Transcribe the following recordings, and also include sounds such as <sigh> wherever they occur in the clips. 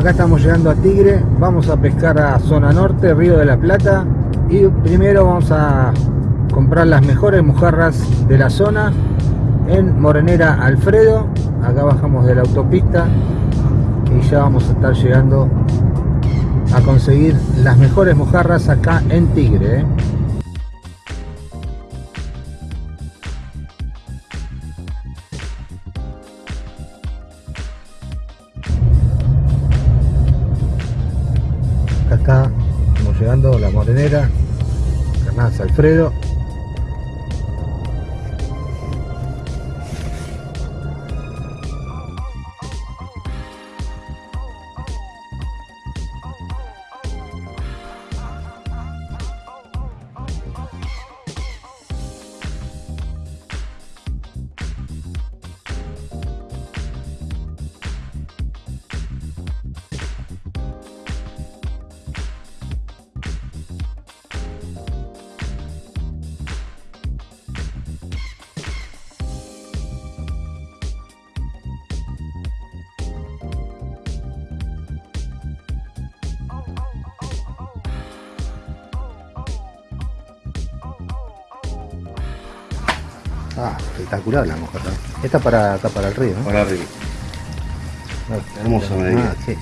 acá estamos llegando a Tigre, vamos a pescar a zona norte, Río de la Plata y primero vamos a comprar las mejores mojarras de la zona en Morenera Alfredo, acá bajamos de la autopista y ya vamos a estar llegando a conseguir las mejores mojarras acá en Tigre. ¿eh? Alfredo. Espectacular la mojarra. Esta para acá para el río, ¿no? Para. No, Hermosa medida. Ah, sí.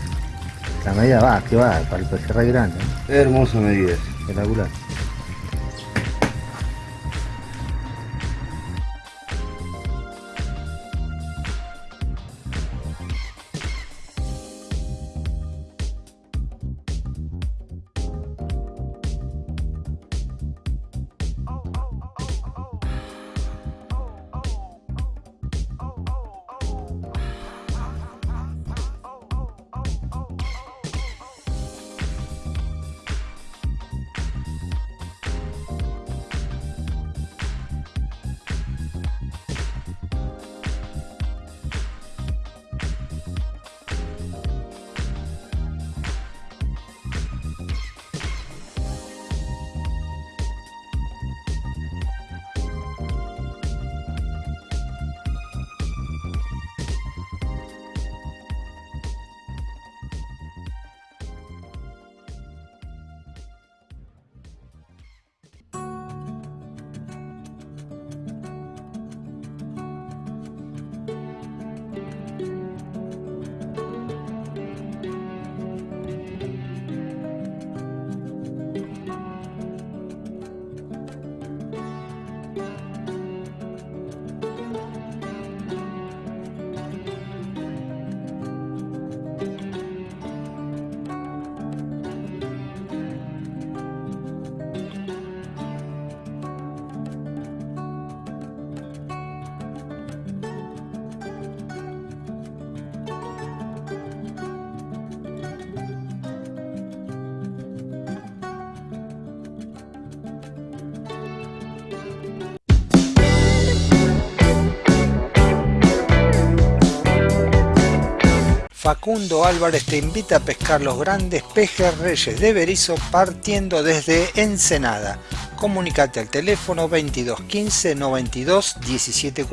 La medida va, que va, para el pejerrey grande, ¿no? Hermosa medida. Espectacular. Facundo Álvarez te invita a pescar los grandes pejerreyes de Berizo partiendo desde Ensenada. Comunicate al teléfono 22 15 92 17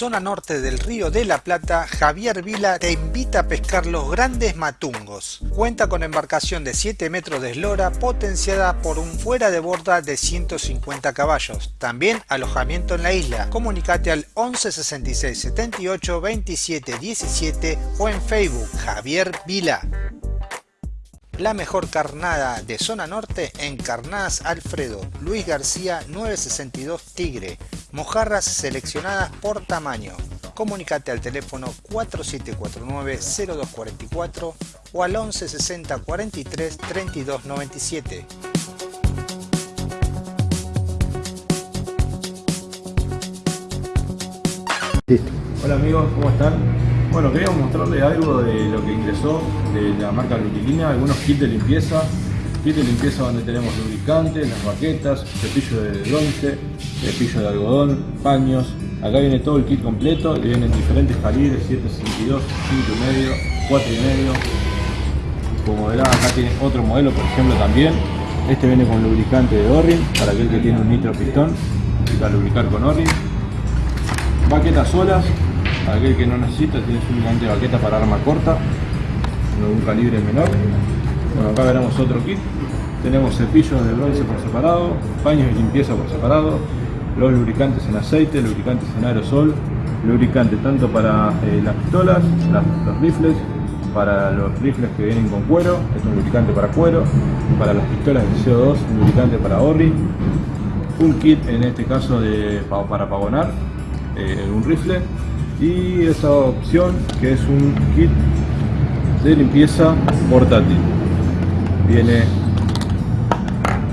zona norte del Río de la Plata, Javier Vila te invita a pescar los grandes matungos. Cuenta con embarcación de 7 metros de eslora potenciada por un fuera de borda de 150 caballos. También alojamiento en la isla. Comunicate al 11 66 78 27 17 o en Facebook Javier Vila. La mejor carnada de zona norte en Carnadas Alfredo, Luis García 962 Tigre. Mojarras seleccionadas por tamaño. Comunicate al teléfono 4749-0244 o al 1160 43 32 97. Listo. Hola amigos, ¿cómo están? Bueno, queríamos mostrarles algo de lo que ingresó de la marca Lutilina, algunos kits de limpieza. Kit de limpieza donde tenemos lubricantes, las baquetas, cepillo de lonche, cepillo de algodón, paños. Acá viene todo el kit completo y vienen diferentes calibres, 7.62, 5.5, 4.5. Como verán, acá tiene otro modelo, por ejemplo, también. Este viene con lubricante de Orrin, para aquel que tiene un nitro pistón, para lubricar con Orrin. Baquetas solas, aquel que no necesita, tiene únicamente baqueta para arma corta, de un calibre menor. Bueno, acá veremos otro kit. Tenemos cepillos de bronce por separado, paños de limpieza por separado, los lubricantes en aceite, lubricantes en aerosol, lubricante tanto para eh, las pistolas, los rifles, para los rifles que vienen con cuero, es un lubricante para cuero, para las pistolas de CO2, un lubricante para Orri, un kit en este caso de, para pavonar eh, un rifle y esta opción que es un kit de limpieza portátil. Viene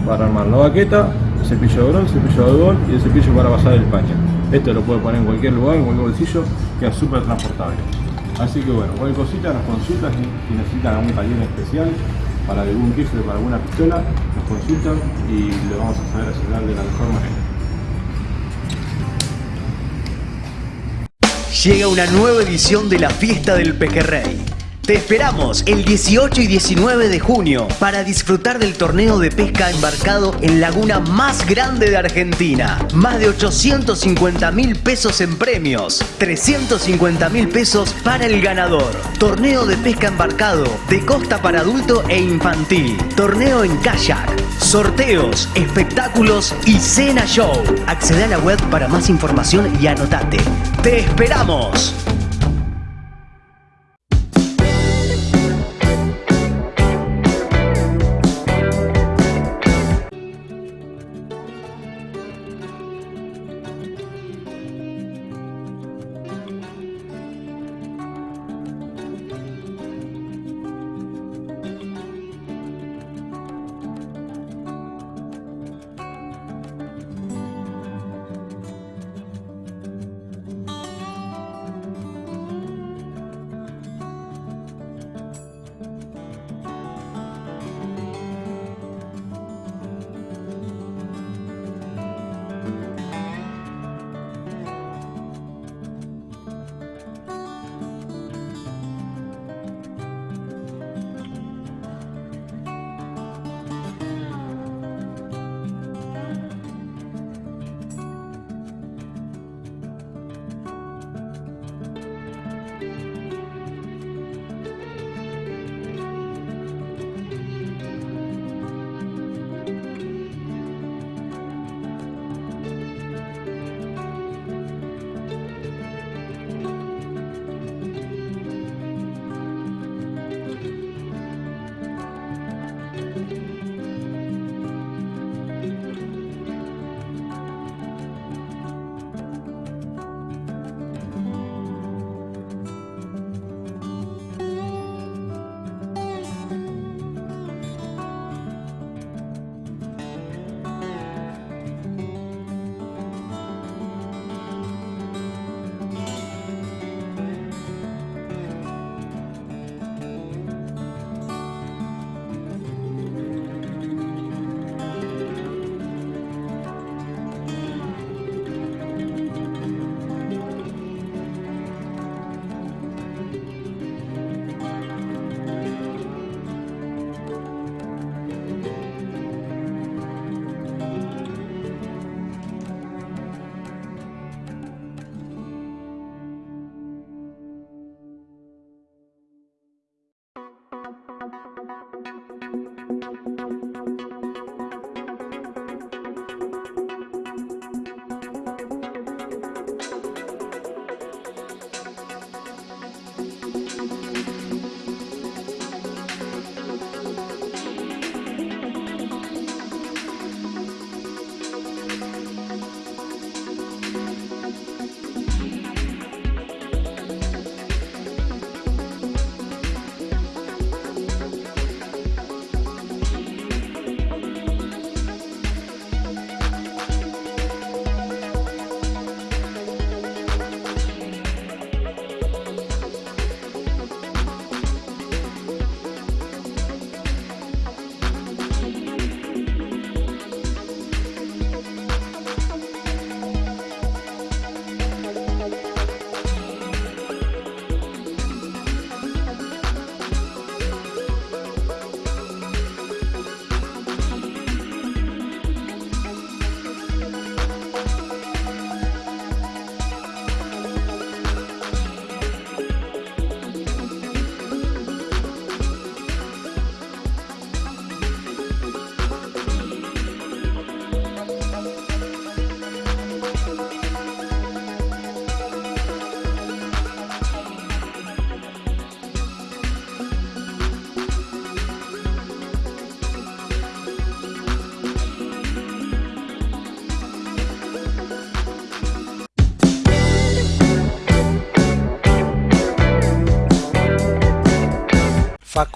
para armar la baqueta, cepillo de bronce, cepillo de algodón y el cepillo para pasar el paño. Esto lo puede poner en cualquier lugar, en cualquier bolsillo, queda súper transportable. Así que bueno, cualquier cosita nos consultan si, necesitan algún taller especial para algún rifle, para alguna pistola, nos consultan y le vamos a saber asegurar de la mejor manera. Llega una nueva edición de la fiesta del pejerrey te esperamos el 18 y 19 de junio para disfrutar del torneo de pesca embarcado en laguna más grande de Argentina. Más de 850 mil pesos en premios, 350 mil pesos para el ganador. Torneo de pesca embarcado de costa para adulto e infantil. Torneo en kayak. Sorteos, espectáculos y cena show. Accede a la web para más información y anotate. ¡Te esperamos!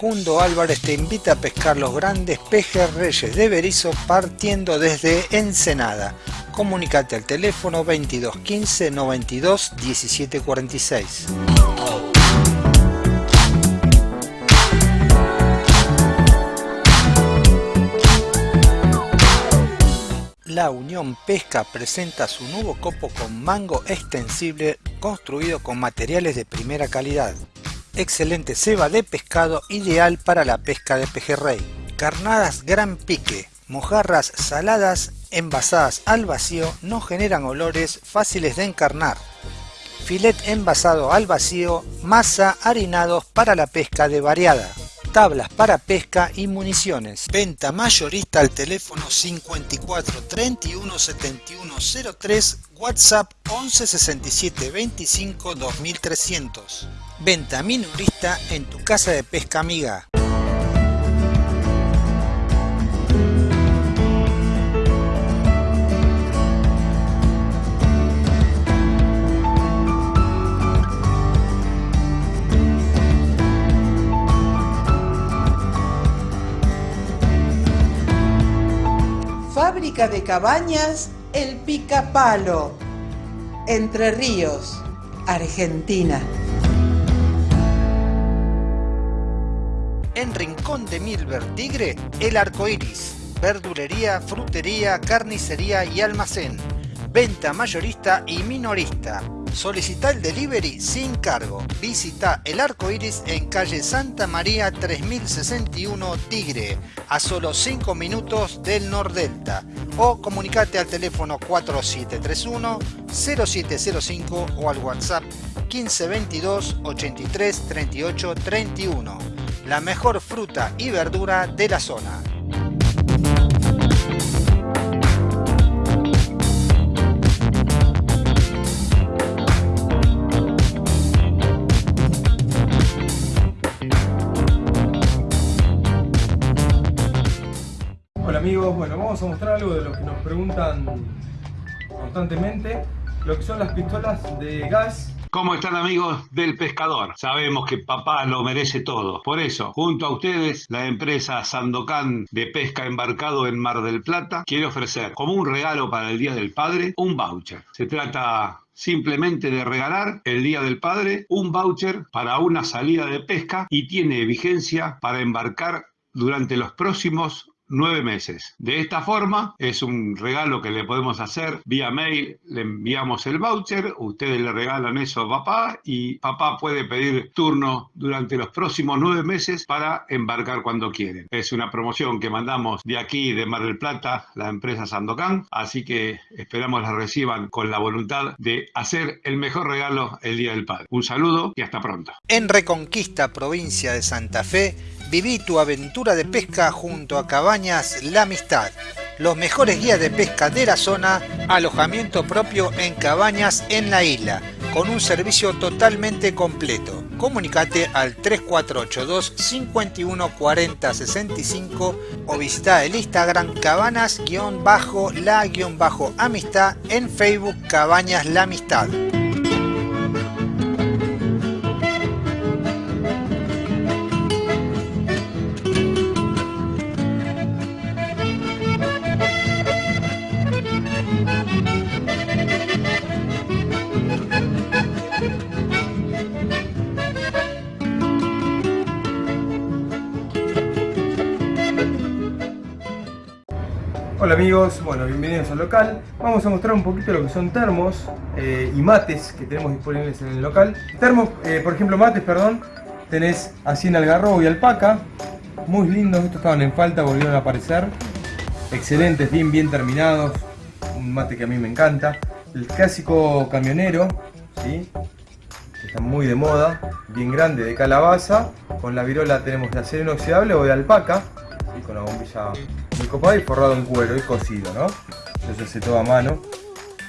Facundo Álvarez te invita a pescar los grandes pejes reyes de Berizo partiendo desde Ensenada. Comunicate al teléfono 22 15 92 17 46. La Unión Pesca presenta su nuevo copo con mango extensible construido con materiales de primera calidad. Excelente ceba de pescado ideal para la pesca de pejerrey. Carnadas gran pique, mojarras saladas envasadas al vacío no generan olores fáciles de encarnar. Filet envasado al vacío, masa harinados para la pesca de variada tablas para pesca y municiones. Venta mayorista al teléfono 54 31 71 03, WhatsApp 11 67 25 2300. Venta minorista en tu casa de pesca amiga. Fábrica de cabañas El Picapalo, Entre Ríos, Argentina. En Rincón de Milver Tigre, El Arco Iris. Verdulería, frutería, carnicería y almacén. Venta mayorista y minorista. Solicita el delivery sin cargo. Visita el arco iris en calle Santa María 3061 Tigre, a solo 5 minutos del Nordelta. O comunicate al teléfono 4731 0705 o al WhatsApp 1522 83 38 31. La mejor fruta y verdura de la zona. Amigos, bueno, vamos a mostrar algo de lo que nos preguntan constantemente, lo que son las pistolas de gas ¿Cómo están amigos del pescador? Sabemos que papá lo merece todo. Por eso, junto a ustedes, la empresa Sandocan de pesca embarcado en Mar del Plata quiere ofrecer como un regalo para el Día del Padre un voucher. Se trata simplemente de regalar el Día del Padre un voucher para una salida de pesca y tiene vigencia para embarcar durante los próximos nueve meses. De esta forma, es un regalo que le podemos hacer vía mail, le enviamos el voucher, ustedes le regalan eso a papá y papá puede pedir turno durante los próximos nueve meses para embarcar cuando quieren. Es una promoción que mandamos de aquí, de Mar del Plata, la empresa Sandocan, así que esperamos la reciban con la voluntad de hacer el mejor regalo el Día del Padre. Un saludo y hasta pronto. En Reconquista, provincia de Santa Fe, Viví tu aventura de pesca junto a Cabañas La Amistad. Los mejores guías de pesca de la zona, alojamiento propio en cabañas en la isla, con un servicio totalmente completo. Comunicate al 3482 51 40 65 o visita el Instagram cabanas-la-amistad en Facebook Cabañas La Amistad. Amigos, bueno, bienvenidos al local. Vamos a mostrar un poquito lo que son termos eh, y mates que tenemos disponibles en el local. Termos, eh, por ejemplo mates, perdón, tenés así en algarrobo y alpaca. Muy lindos, estos estaban en falta, volvieron a aparecer. Excelentes, bien, bien terminados. Un mate que a mí me encanta. El clásico camionero, ¿sí? que está muy de moda, bien grande, de calabaza. Con la virola tenemos de acero inoxidable o de alpaca, con la bombilla muy copada y forrado en cuero y cocido, ¿no? Eso se todo a mano,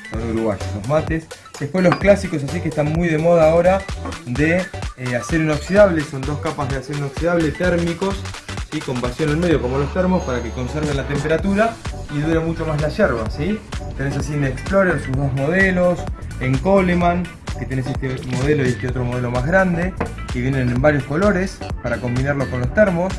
son uruguayos, los mates. Después los clásicos así que están muy de moda ahora de eh, acero inoxidable, son dos capas de acero inoxidable térmicos, ¿sí? con vacío en el medio como los termos para que conserven la temperatura y dure mucho más la yerba, ¿sí? Tenés así en Explorer sus dos modelos, en Coleman, que tenés este modelo y este otro modelo más grande, que vienen en varios colores para combinarlo con los termos,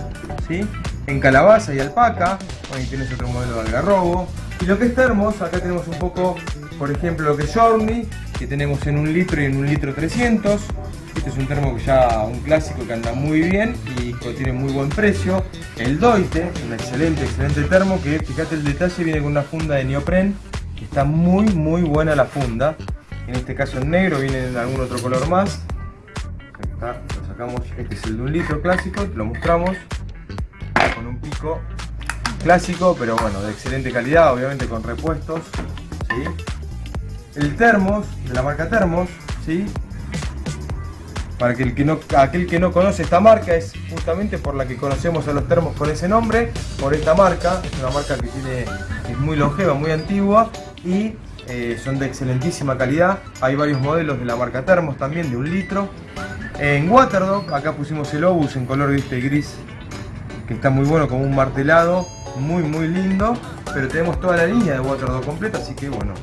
¿sí? En calabaza y alpaca, ahí tienes otro modelo de algarrobo. Y lo que es termos, acá tenemos un poco, por ejemplo, lo que es Journey, que tenemos en un litro y en un litro 300. Este es un termo que ya, un clásico que anda muy bien y tiene muy buen precio. El Doite, un excelente, excelente termo que, fíjate el detalle, viene con una funda de neopren, que está muy, muy buena la funda. En este caso en negro, viene en algún otro color más. Lo sacamos, este es el de un litro clásico, lo mostramos con un pico clásico, pero bueno, de excelente calidad, obviamente con repuestos. El termos, de la marca Termos, ¿sí? Para que el que no, aquel que no conoce esta marca es justamente por la que conocemos a los termos con ese nombre, por esta marca, es una marca que tiene, es muy longeva, muy antigua y eh, son de excelentísima calidad. Hay varios modelos de la marca Termos también, de un litro. En Waterdog, acá pusimos el Obus en color gris, que está muy bueno, como un martelado, muy muy lindo. Pero tenemos toda la línea de Waterdog completa, así que bueno,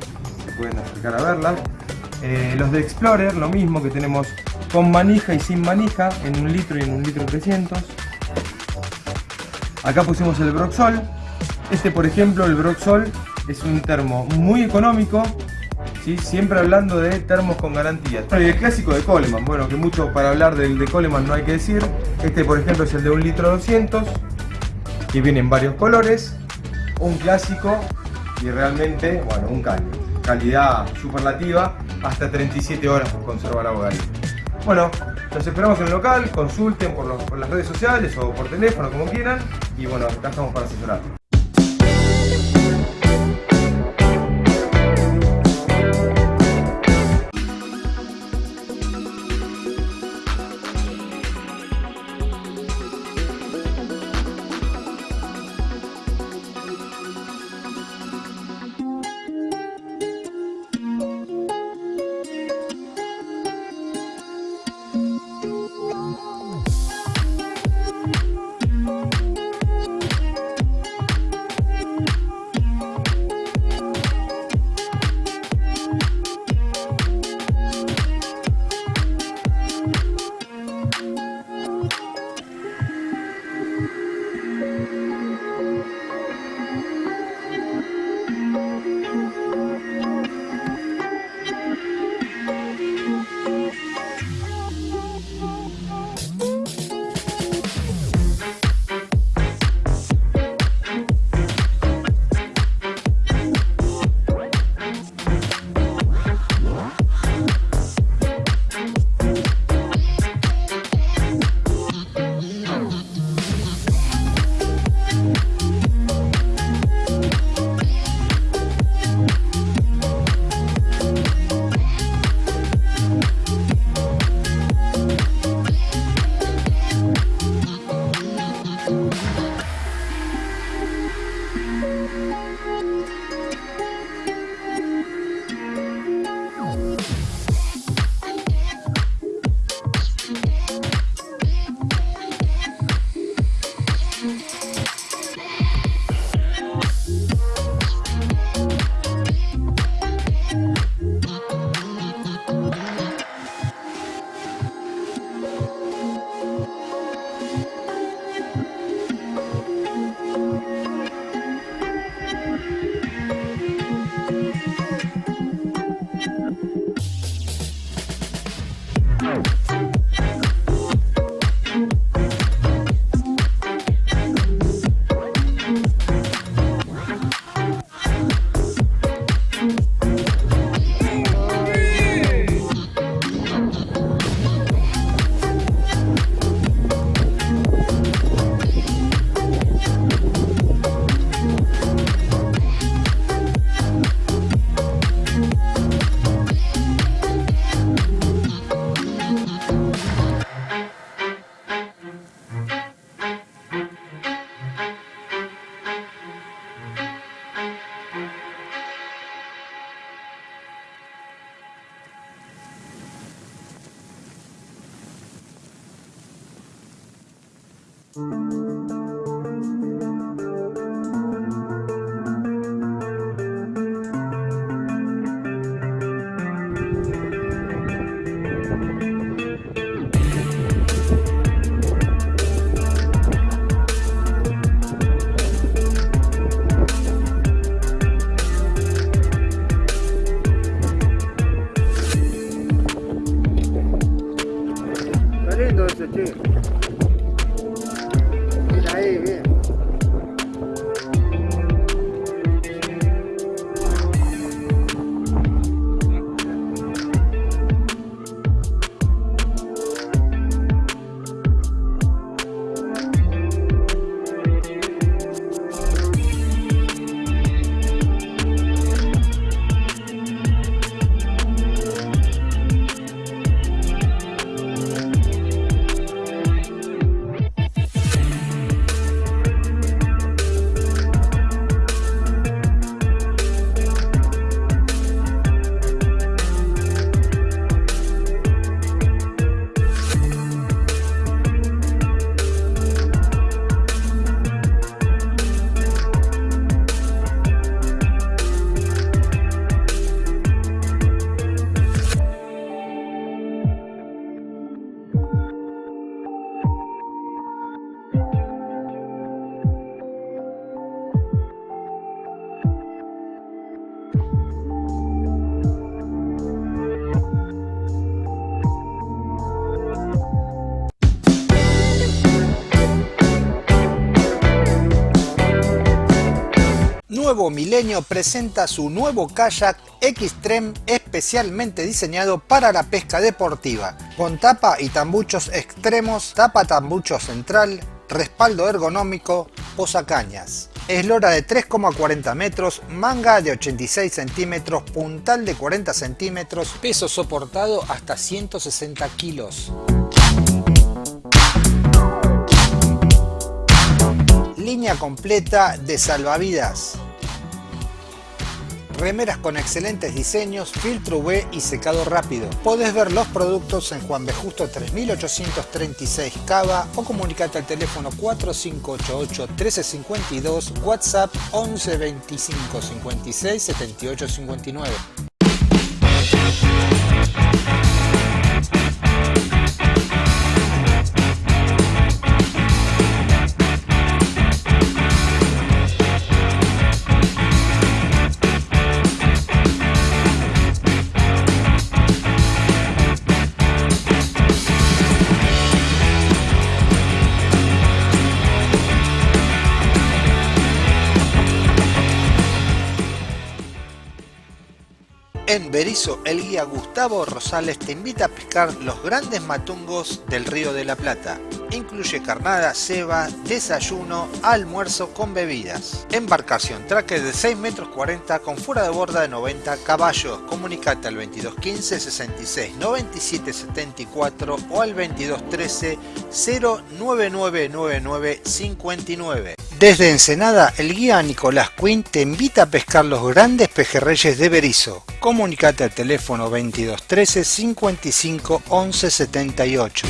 se pueden acercar a verla. Eh, los de Explorer, lo mismo que tenemos con manija y sin manija, en un litro y en un litro 300. Acá pusimos el Broxol. Este, por ejemplo, el Broxol es un termo muy económico, ¿sí? siempre hablando de termos con garantía. y el clásico de Coleman, bueno, que mucho para hablar del de Coleman no hay que decir. Este, por ejemplo, es el de un litro 200, que viene en varios colores. Un clásico y realmente, bueno, un caño. Calidad superlativa, hasta 37 horas conserva la bogadilla. Bueno, los esperamos en el local, consulten por, por las redes sociales o por teléfono, como quieran. Y bueno, acá estamos para asesorar. Milenio presenta su nuevo kayak Xtreme especialmente diseñado para la pesca deportiva, con tapa y tambuchos extremos, tapa tambucho central, respaldo ergonómico, posacañas. Eslora de 3,40 metros, manga de 86 centímetros, puntal de 40 centímetros, peso soportado hasta 160 kilos. Línea completa de salvavidas remeras con excelentes diseños, filtro UV y secado rápido. Podés ver los productos en Juan B. Justo 3836 Cava o comunicate al teléfono 4588 1352, WhatsApp 11 25 56 78 59. Berizo, el guía Gustavo Rosales te invita a pescar los grandes matungos del Río de la Plata. Incluye carnada, ceba, desayuno, almuerzo con bebidas. Embarcación tracker de 6 metros 40 con fuera de borda de 90 caballos. Comunicate al 2215 66 97 74 o al 2213 09999 59. Desde Ensenada, el guía Nicolás Quinn te invita a pescar los grandes pejerreyes de Berizo. Comunicate al teléfono 2213 55 11 78.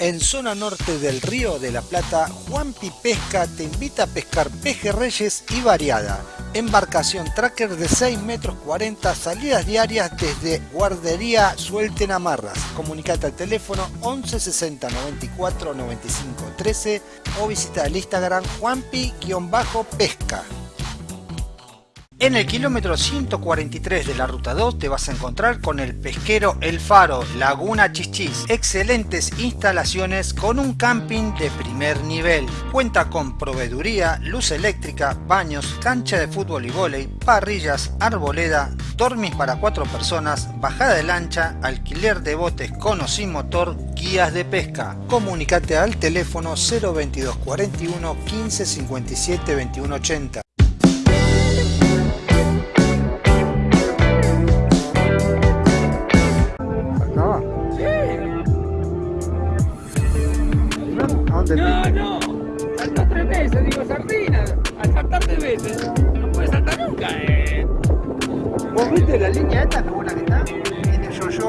En zona norte del Río de la Plata, Juanpi Pesca te invita a pescar pejerreyes y variada. Embarcación tracker de 6 metros 40, salidas diarias desde Guardería Suelten Amarras. Comunicate al teléfono 11 60 94 95 13 o visita el Instagram juanpi-pesca. En el kilómetro 143 de la ruta 2 te vas a encontrar con el pesquero El Faro, Laguna Chichis. Excelentes instalaciones con un camping de primer nivel. Cuenta con proveeduría, luz eléctrica, baños, cancha de fútbol y vóley, parrillas, arboleda, dormis para cuatro personas, bajada de lancha, alquiler de botes con o sin motor, guías de pesca. Comunicate al teléfono 022 41 15 57 21 80.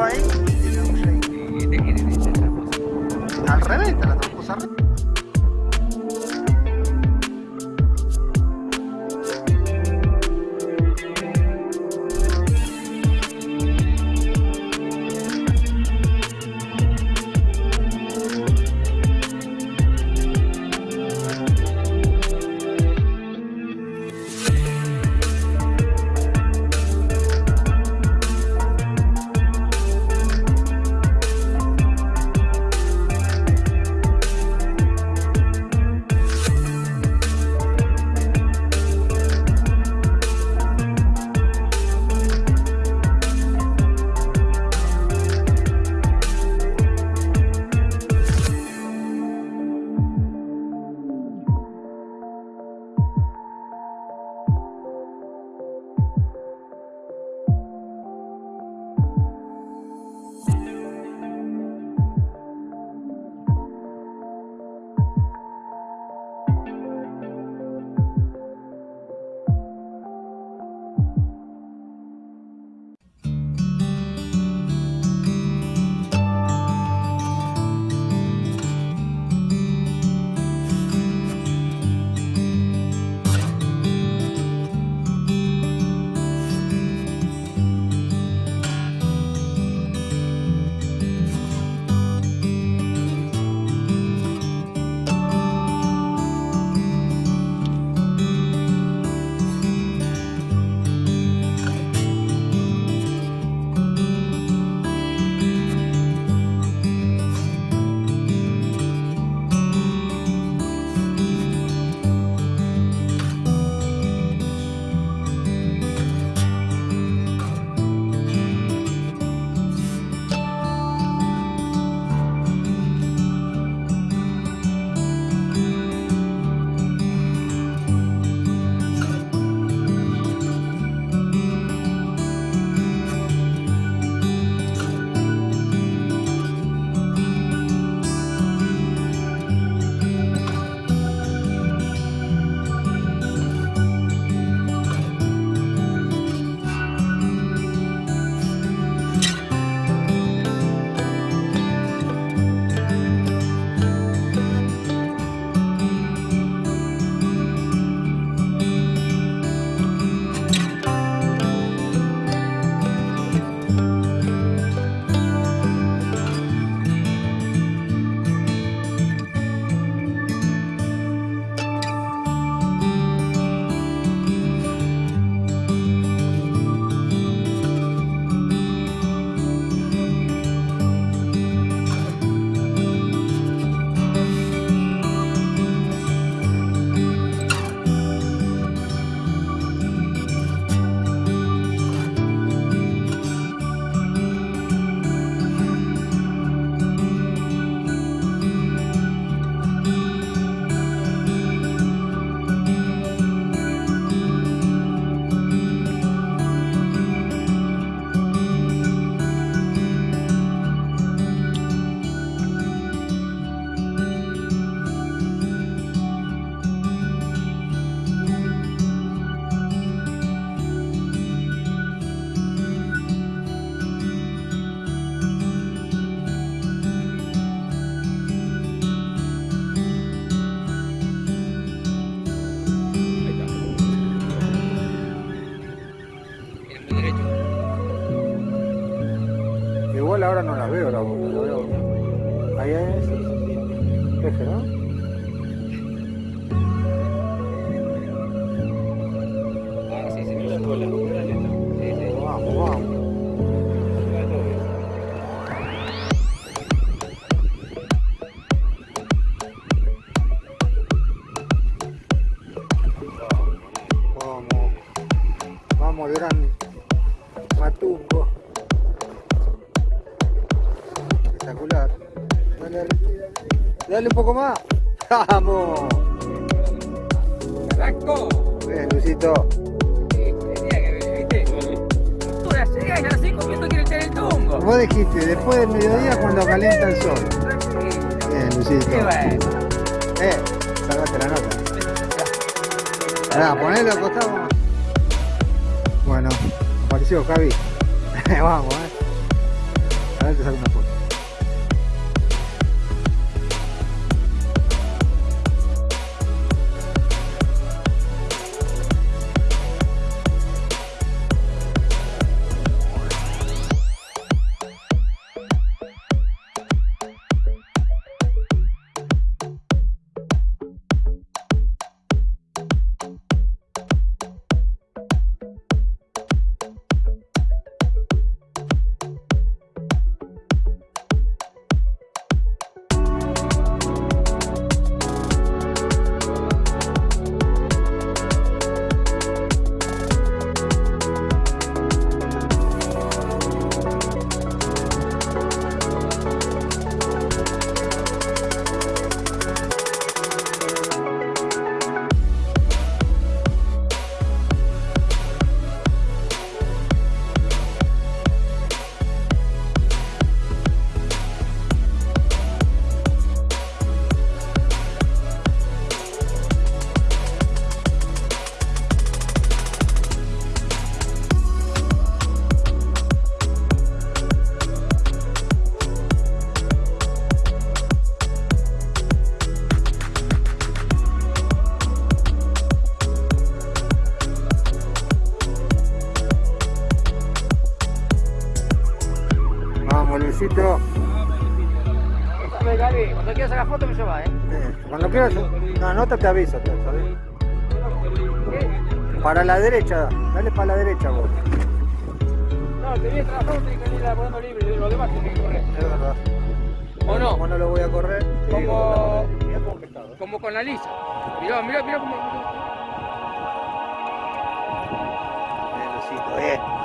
Tramposa al revés. Dale un poco más. <laughs> Vamos. ¡Arrancó! Bien, Luisito. Sí, tenía que ver, ¿viste? Tú la llegas y a las 5 minutos quiere echar el tungo. Vos dijiste, después del mediodía cuando calienta el sol. Bien, Luisito. Qué bueno. Eh, salvaste la nota. Ahora, ponelo al costado. Bueno, apareció Javi. <laughs> Vamos, eh. A ver, te saco una Dale, Gaby, cuando quieras sacar foto me llevas, ¿eh? Eh, Cuando quieras, no, nota te aviso, te-. ¿Qué? Para la derecha, dale para la derecha vos. No, te viene trabajando, tenés que venir poniendo libre, lo demás tenés que correr. Es verdad. ¿O no? Como no lo voy a correr, Como- pescado. Como con la lisa. Mirá, mirá, mirá cómo. Bien, bien.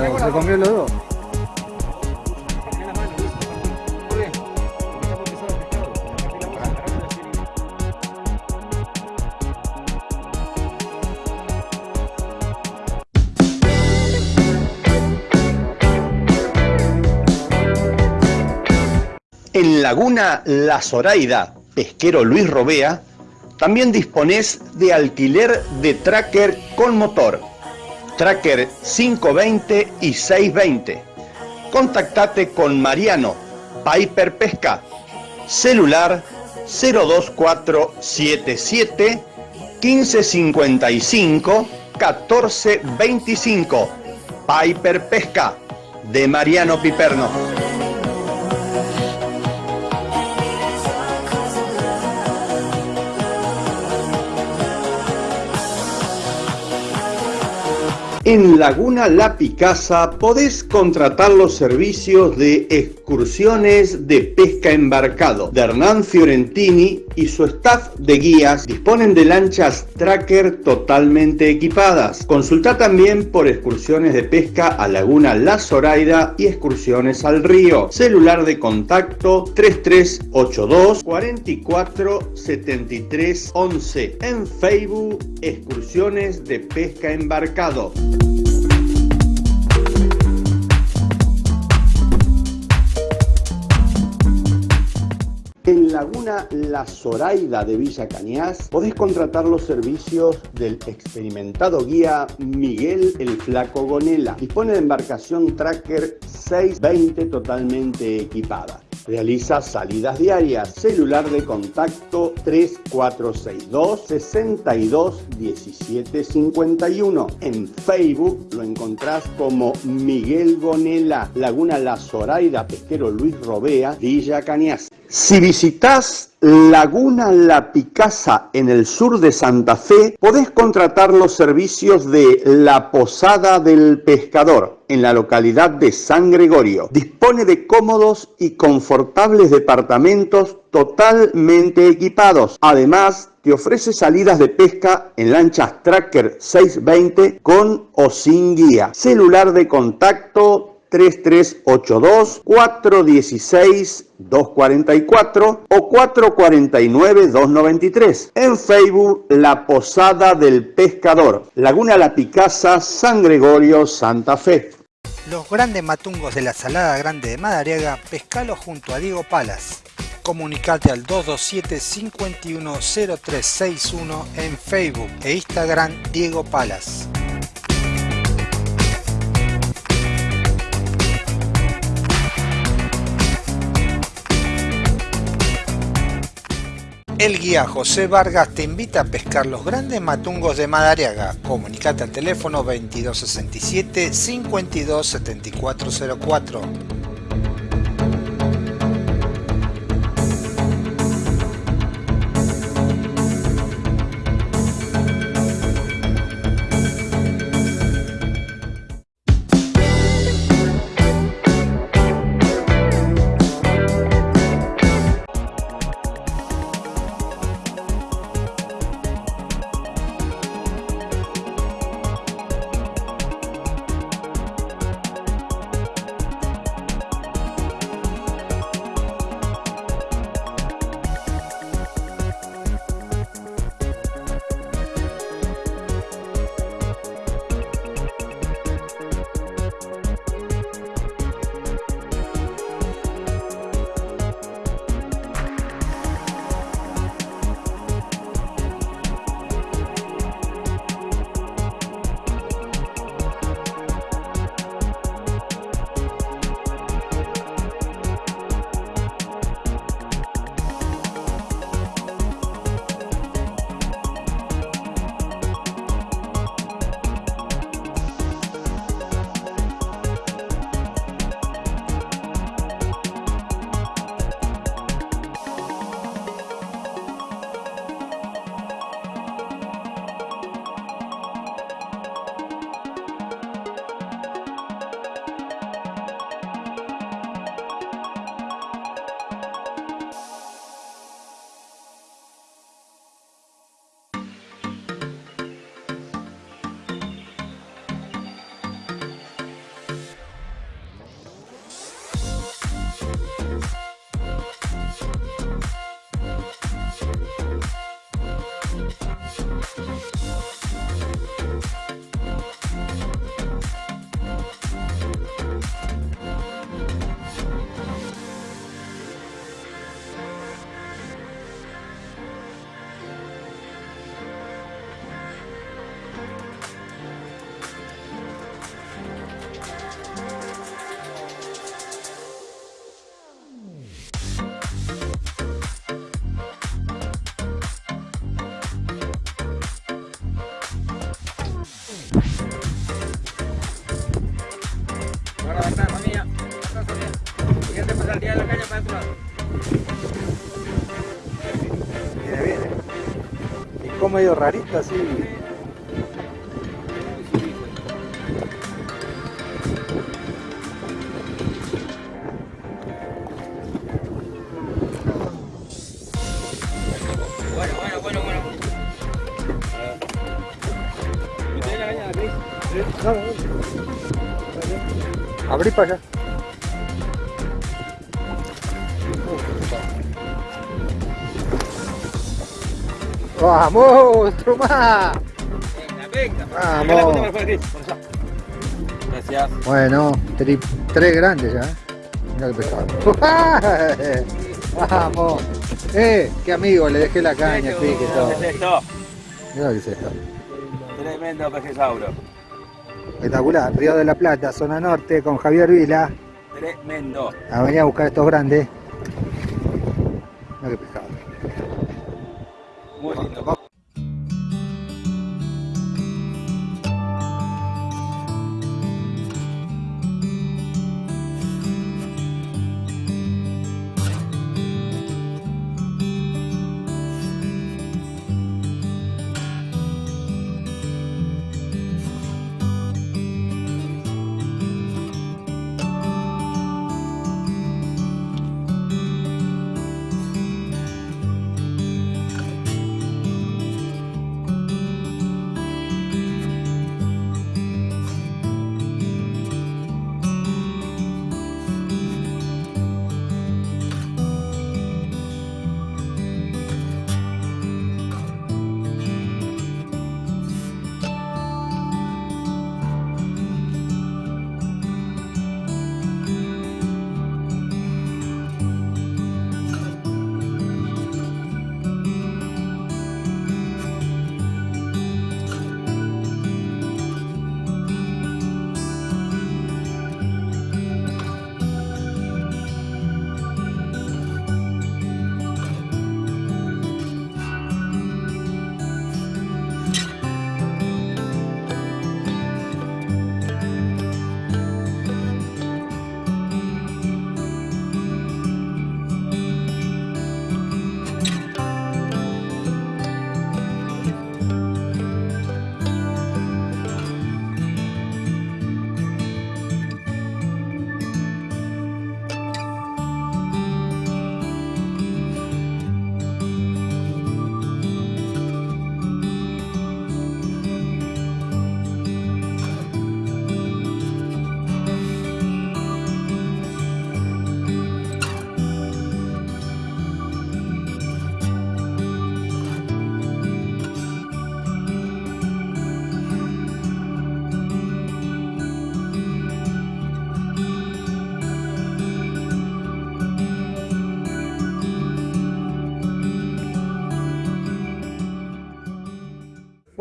¿Se comió los dos? En Laguna La Zoraida, pesquero Luis Robea, también disponés de alquiler de tracker con motor, tracker 520 y 620. Contactate con Mariano, Piper Pesca, celular 02477 1555 1425. Piper Pesca, de Mariano Piperno. En Laguna La Picasa podés contratar los servicios de excursiones de pesca embarcado de Hernán Fiorentini y su staff de guías disponen de lanchas tracker totalmente equipadas. Consulta también por excursiones de pesca a Laguna La Zoraida y excursiones al río. Celular de contacto 3382 44 73 11. En Facebook, excursiones de pesca embarcado. in Laguna La Zoraida de Villa Cañas, podés contratar los servicios del experimentado guía Miguel el Flaco Gonela. Dispone de embarcación Tracker 620 totalmente equipada. Realiza salidas diarias. Celular de contacto 3462 62 17 51. En Facebook lo encontrás como Miguel Gonela, Laguna La Zoraida, Pesquero Luis Robea, Villa Cañas. Visitas Laguna La Picasa en el sur de Santa Fe, podés contratar los servicios de La Posada del Pescador en la localidad de San Gregorio. Dispone de cómodos y confortables departamentos totalmente equipados. Además, te ofrece salidas de pesca en lanchas Tracker 620 con o sin guía. Celular de contacto 3382 416 244 o 449 293. En Facebook La Posada del Pescador, Laguna La Picasa, San Gregorio, Santa Fe. Los grandes matungos de la Salada Grande de Madariaga, pescalo junto a Diego Palas. Comunicate al 227-510361 en Facebook e Instagram Diego Palas. El guía José Vargas te invita a pescar los grandes matungos de Madariaga. Comunicate al teléfono 2267 527404. Medio rarito así. Bueno, bueno, bueno, bueno. ¿Usted la caña, Cris? Abrí para allá. ¡Vamos! ¡Otro más! Venga, venga. Vamos. Gracias. Bueno, tres grandes ya. ¿eh? Mira qué pesado. <laughs> ¡Vamos! Eh, qué amigo, le dejé la caña, sí, que todo. ¿Qué es esto? Que es esto. Tremendo pejesauro. Espectacular, Río de la Plata, zona norte, con Javier Vila. Tremendo. A venir a buscar estos grandes. Mirá qué pescado.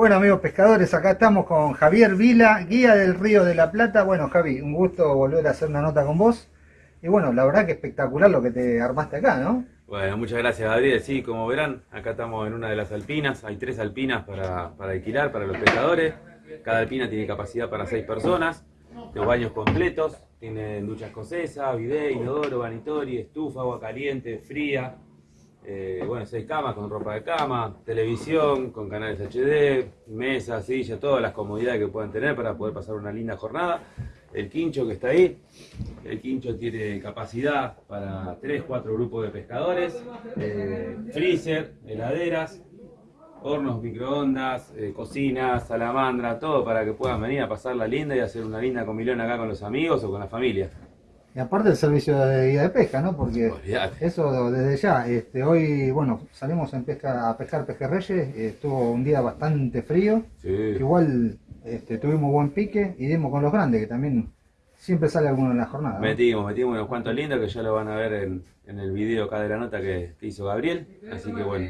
Bueno amigos pescadores, acá estamos con Javier Vila, guía del Río de la Plata. Bueno Javi, un gusto volver a hacer una nota con vos. Y bueno, la verdad que espectacular lo que te armaste acá, ¿no? Bueno, muchas gracias Gabriel. Sí, como verán, acá estamos en una de las alpinas. Hay tres alpinas para, para alquilar para los pescadores. Cada alpina tiene capacidad para seis personas. Los baños completos. Tienen ducha escocesa, bidet, inodoro, vanitori, estufa, agua caliente, fría. Eh, bueno, seis camas con ropa de cama, televisión con canales HD, mesa, silla, todas las comodidades que puedan tener para poder pasar una linda jornada. El quincho que está ahí, el quincho tiene capacidad para 3, 4 grupos de pescadores, eh, freezer, heladeras, hornos, microondas, eh, cocinas, salamandra, todo para que puedan venir a pasarla linda y hacer una linda comilón acá con los amigos o con la familia. Y aparte el servicio de guía de pesca, ¿no? Porque eso desde ya, este, hoy, bueno, salimos en pesca, a pescar pejerreyes, estuvo un día bastante frío, Sí. igual este, tuvimos buen pique y dimos con los grandes, que también siempre sale alguno en la jornada. ¿no? Metimos, metimos unos cuantos lindos que ya lo van a ver en, en el video acá de la nota que, que hizo Gabriel. Así que bueno,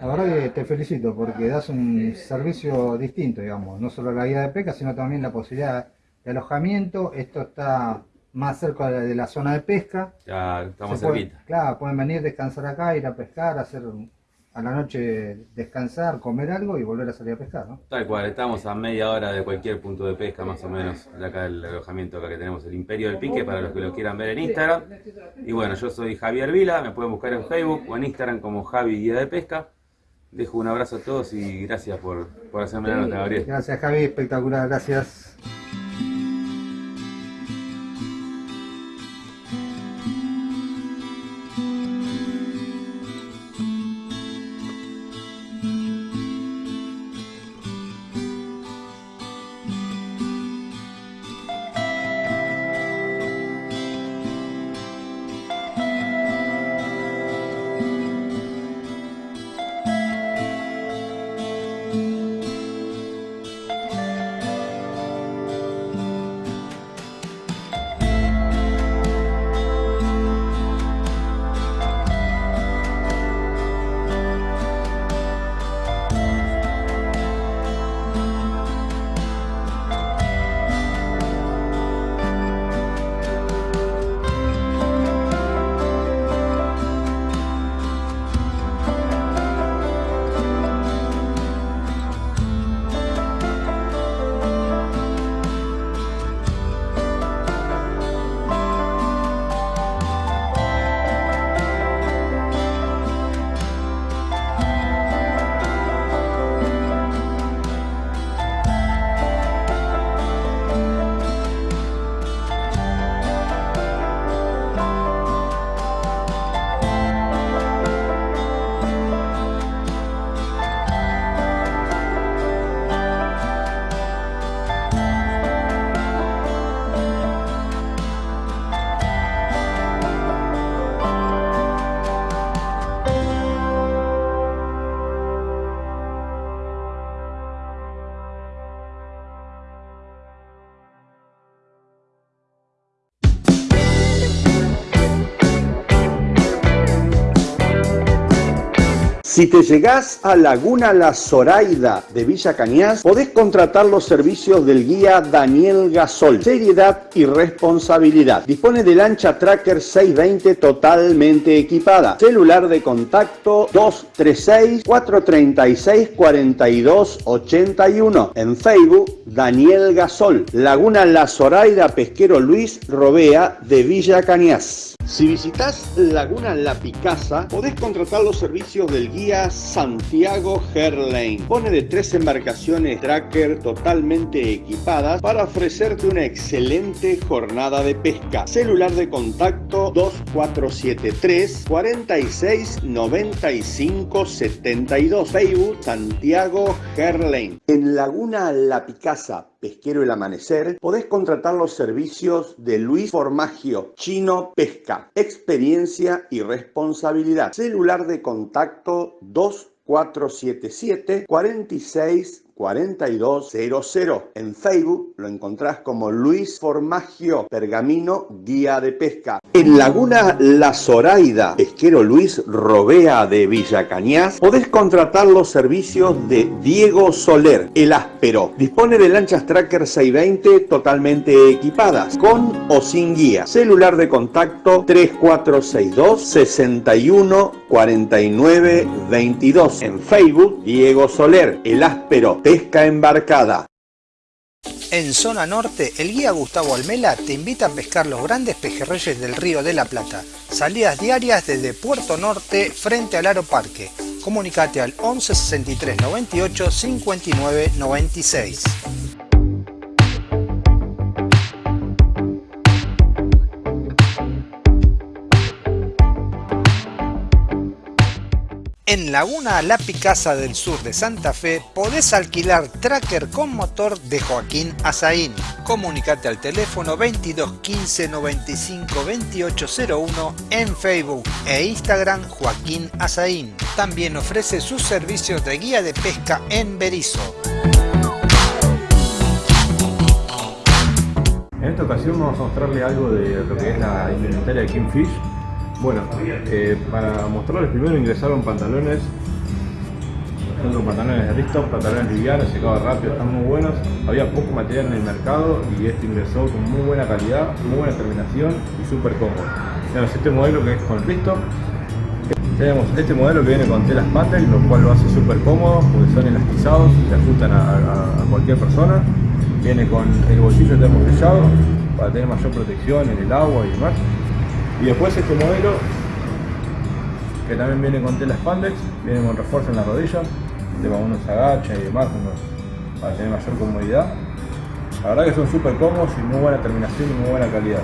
La verdad que te felicito porque das un servicio distinto, digamos, no solo la guía de pesca, sino también la posibilidad de alojamiento. Esto está más cerca de la zona de pesca. ya estamos cerquita. claro, pueden venir, descansar acá, ir a pescar, hacer a la noche descansar, comer algo y volver a salir a pescar, ¿no? Tal cual, estamos a media hora de cualquier punto de pesca más o menos de acá del alojamiento acá que tenemos el Imperio del Pique para los que lo quieran ver en Instagram. Y bueno, yo soy Javier Vila, me pueden buscar en Facebook o en Instagram como Javi Guía de Pesca. Dejo un abrazo a todos y gracias por, por hacerme la nota, Gabriel. Gracias Javi, espectacular, gracias. Si te llegás a Laguna La Zoraida de Villa Cañas, podés contratar los servicios del guía Daniel Gasol. Seriedad y responsabilidad. Dispone de lancha Tracker 620 totalmente equipada. Celular de contacto 236 436 4281. En Facebook, Daniel Gasol. Laguna La Zoraida Pesquero Luis Robea de Villa Cañas. Si visitas Laguna La Picasa, podés contratar los servicios del guía Santiago Herlane. Pone de tres embarcaciones tracker totalmente equipadas para ofrecerte una excelente jornada de pesca. Celular de contacto 2473 46 95 72. Facebook Santiago Herlane. En Laguna La Picasa, Pesquero El Amanecer, podés contratar los servicios de Luis Formagio, Chino Pesca, experiencia y responsabilidad. Celular de contacto 2477 46 4200. En Facebook lo encontrás como Luis Formagio Pergamino Guía de Pesca. En Laguna La Zoraida, pesquero Luis Robea de Villa Cañas, podés contratar los servicios de Diego Soler, el áspero. Dispone de lanchas Tracker 620 totalmente equipadas, con o sin guía. Celular de contacto 3462 61 49 22. En Facebook, Diego Soler, el áspero pesca embarcada. En zona norte, el guía Gustavo Almela te invita a pescar los grandes pejerreyes del Río de la Plata. Salidas diarias desde Puerto Norte frente al Aro Parque. Comunicate al 11 63 98 59 96. En Laguna La Picasa del sur de Santa Fe podés alquilar tracker con motor de Joaquín Azaín. Comunicate al teléfono 22 15 95 2801 en Facebook e Instagram Joaquín Azaín. También ofrece sus servicios de guía de pesca en Berizo. En esta ocasión vamos a mostrarle algo de lo que es la indumentaria de Kingfish bueno, eh, para mostrarles primero ingresaron pantalones, pantalones de Risto, pantalones livianos, secados rápido, están muy buenos. Había poco material en el mercado y este ingresó con muy buena calidad, muy buena terminación y súper cómodo. Tenemos este modelo que es con Risto. Tenemos este modelo que viene con telas pattern, lo cual lo hace súper cómodo porque son elastizados, se ajustan a, cualquier persona. Viene con el bolsillo termosellado para tener mayor protección en el agua y demás. Y después este modelo, que también viene con tela spandex, viene con refuerzo en la rodilla, de uno se agacha y demás, para tener mayor comodidad. La verdad que son súper cómodos y muy buena terminación y muy buena calidad.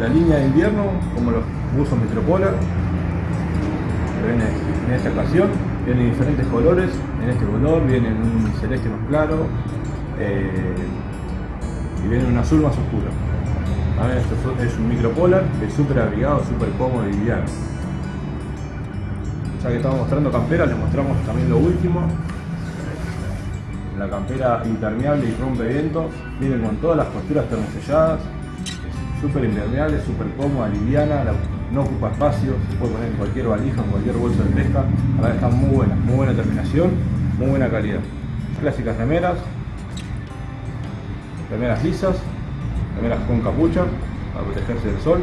La línea de invierno, como los buzos Metropolar, viene en esta ocasión, viene en diferentes colores, en este color viene en un celeste más claro eh, y viene en un azul más oscuro. Esto es un micropolar, es súper abrigado, súper cómodo y liviano. Ya que estamos mostrando campera, les mostramos también lo último. La campera impermeable y rompe viento, viene con todas las costuras termoselladas, súper impermeable, súper cómoda, liviana, no ocupa espacio, se puede poner en cualquier valija, en cualquier bolso de pesca. La verdad están muy buenas, muy buena terminación, muy buena calidad. Clásicas remeras, remeras lisas, remeras con capucha para protegerse del sol.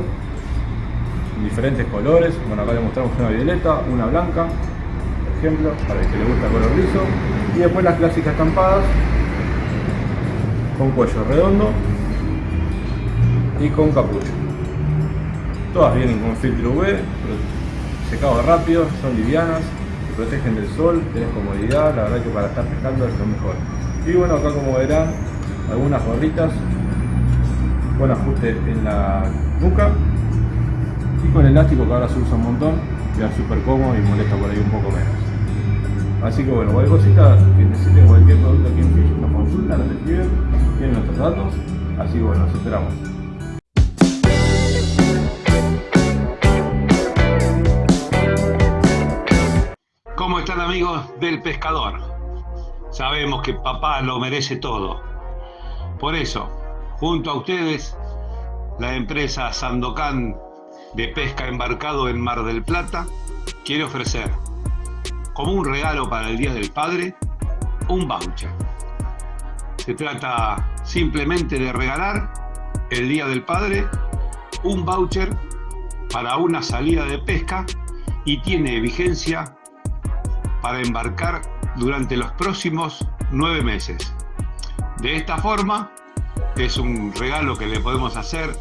En diferentes colores bueno acá le mostramos una violeta una blanca por ejemplo para el que le gusta el color liso. Y después las clásicas estampadas con cuello redondo y con capucha todas vienen con filtro UV secado rápido son livianas protegen del sol, tenés comodidad, la verdad que para estar pescando es lo mejor. Y bueno, acá como verán, algunas gorritas buen ajuste en la nuca y con el elástico que ahora se usa un montón queda súper cómodo y molesta por ahí un poco menos así que bueno, cualquier cosita que necesiten cualquier producto aquí en Fish nos consultan, nos escriben tienen nuestros datos así que bueno, nos esperamos ¿Cómo están amigos del pescador? Sabemos que papá lo merece todo. Por eso, Junto a ustedes, la empresa Sandocan de pesca embarcado en Mar del Plata quiere ofrecer como un regalo para el Día del Padre, un voucher. Se trata simplemente de regalar el Día del Padre un voucher para una salida de pesca y tiene vigencia para embarcar durante los próximos nueve meses. De esta forma, es un regalo que le podemos hacer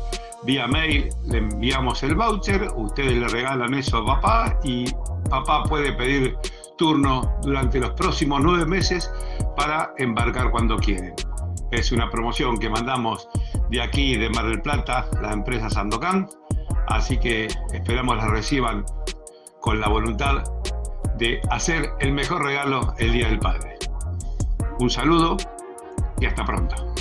vía mail, le enviamos el voucher, ustedes le regalan eso a papá y papá puede pedir turno durante los próximos nueve meses para embarcar cuando quieren. Es una promoción que mandamos de aquí, de Mar del Plata, la empresa Sandocan, así que esperamos la reciban con la voluntad de hacer el mejor regalo el Día del Padre. Un saludo y hasta pronto.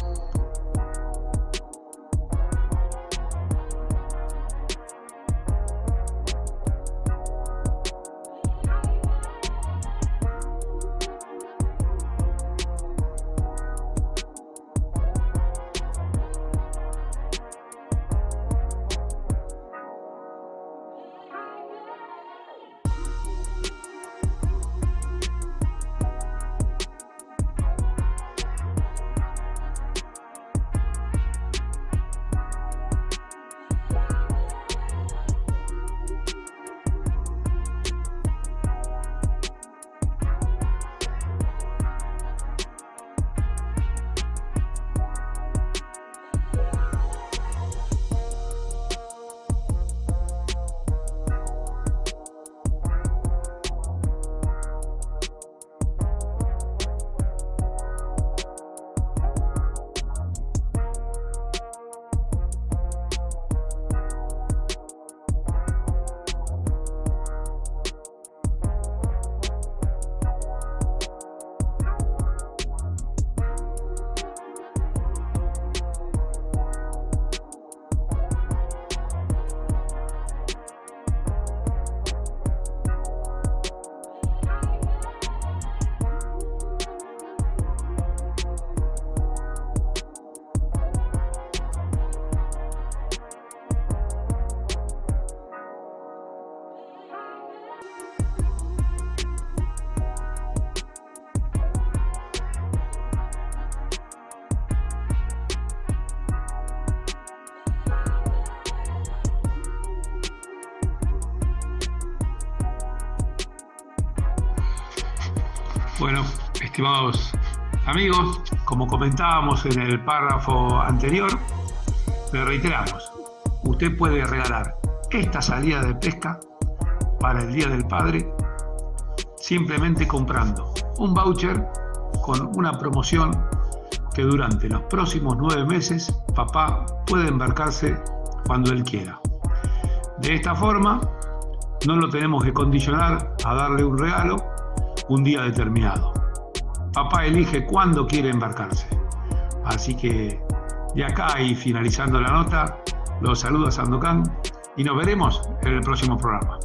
Estimados amigos, como comentábamos en el párrafo anterior, le reiteramos, usted puede regalar esta salida de pesca para el Día del Padre simplemente comprando un voucher con una promoción que durante los próximos nueve meses papá puede embarcarse cuando él quiera. De esta forma, no lo tenemos que condicionar a darle un regalo un día determinado. Papá elige cuándo quiere embarcarse. Así que de acá y finalizando la nota, los saluda Sandokan y nos veremos en el próximo programa.